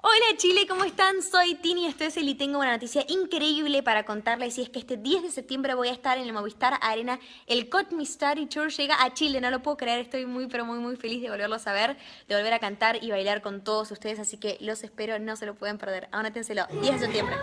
Hola Chile, ¿cómo están? Soy Tini Stoessel y tengo una noticia increíble para contarles y es que este 10 de septiembre voy a estar en el Movistar Arena. El Cot Me Study Tour llega a Chile, no lo puedo creer, estoy muy pero muy muy feliz de volverlos a ver, de volver a cantar y bailar con todos ustedes, así que los espero, no se lo pueden perder. Anótenselo, 10 de septiembre.